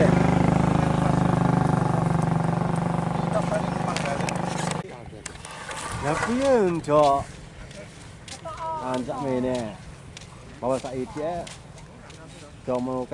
Ναι. Να πιέν το. Αν Bawa ναι. Παπα σα mau Το μόνο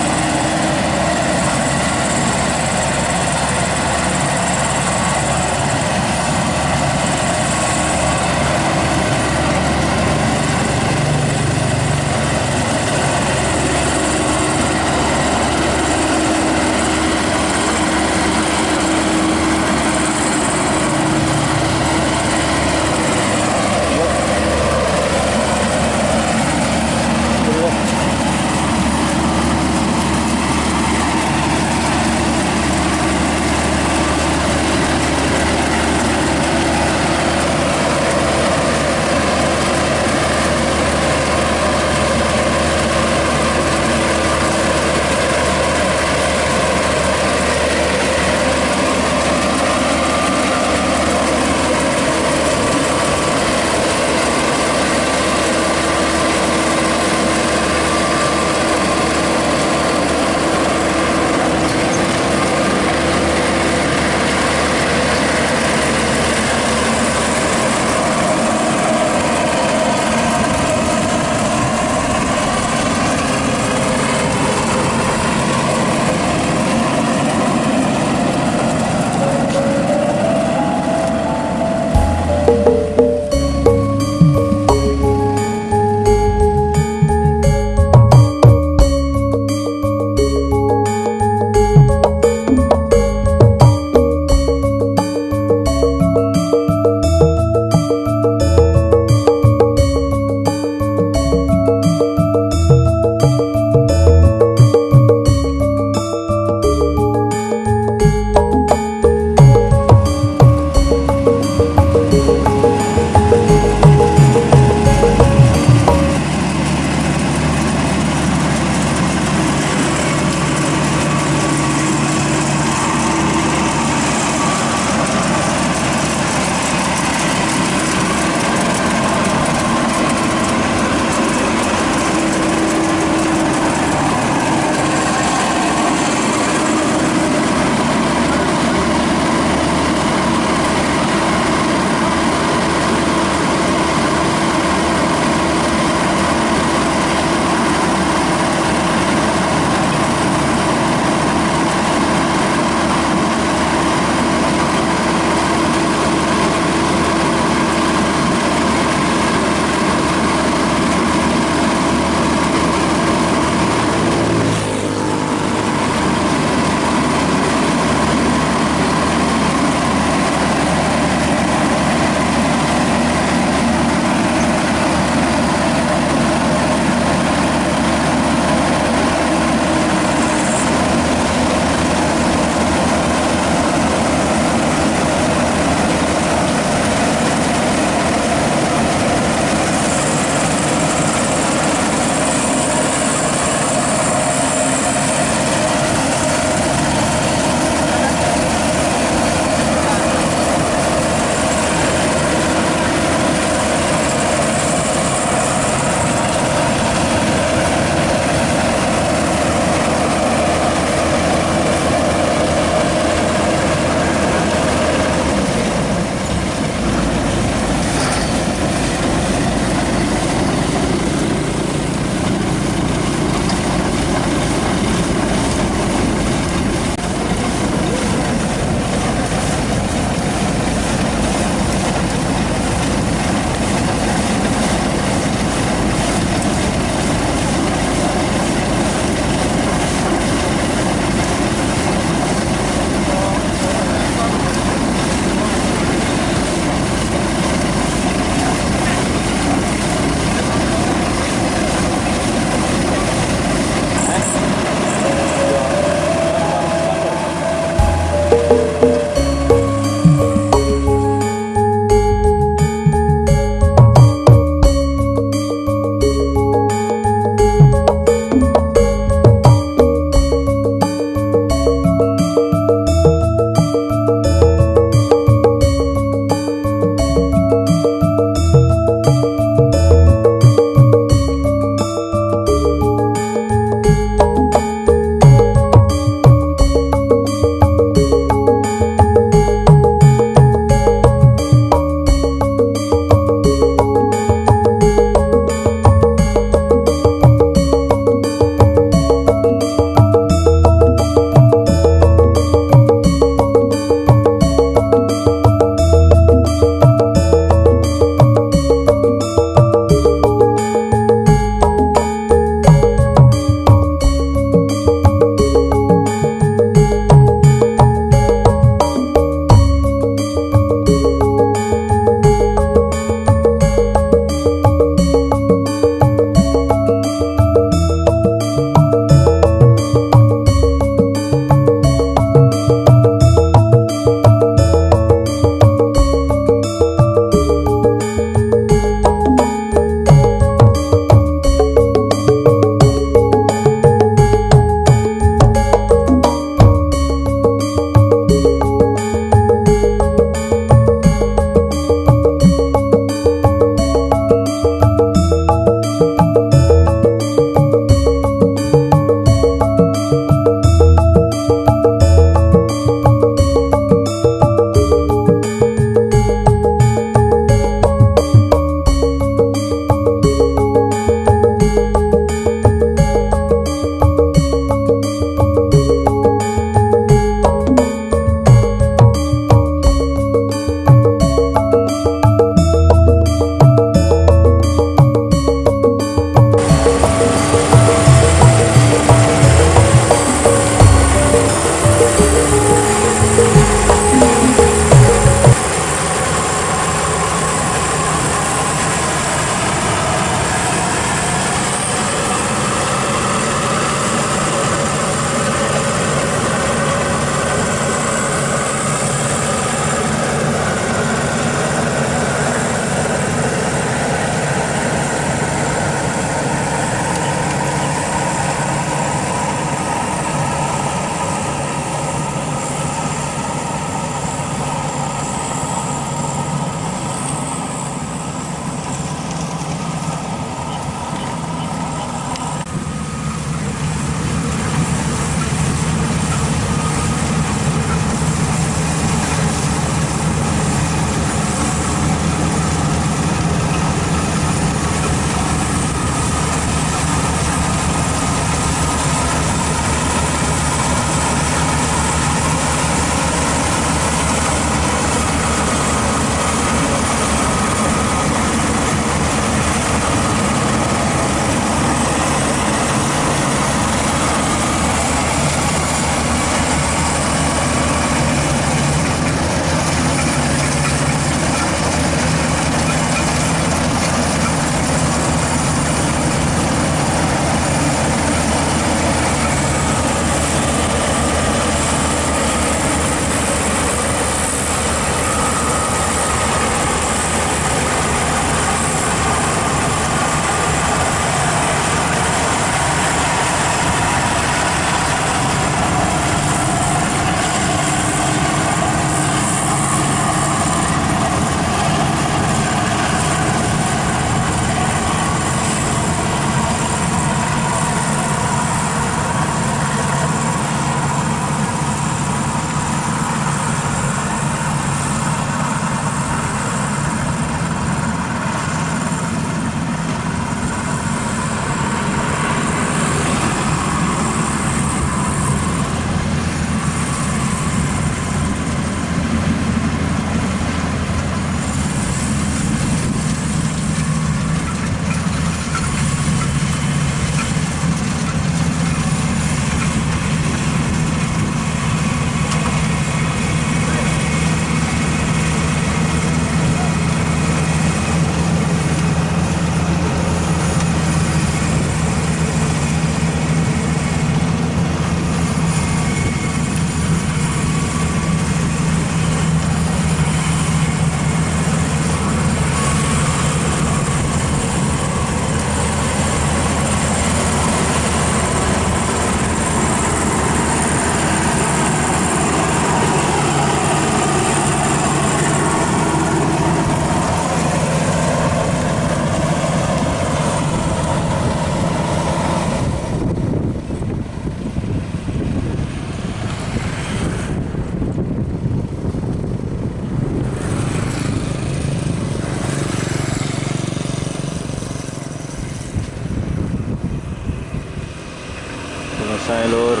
selesai lur.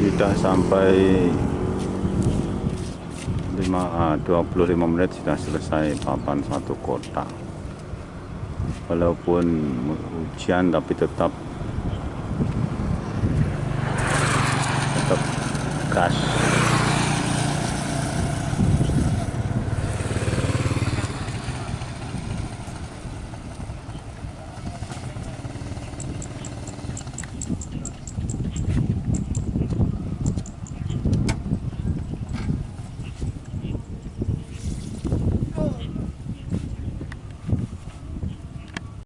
Kita sampai 5, 25 eh, menit sudah selesai papan satu kota walaupun hujan tapi tetap tetap gas.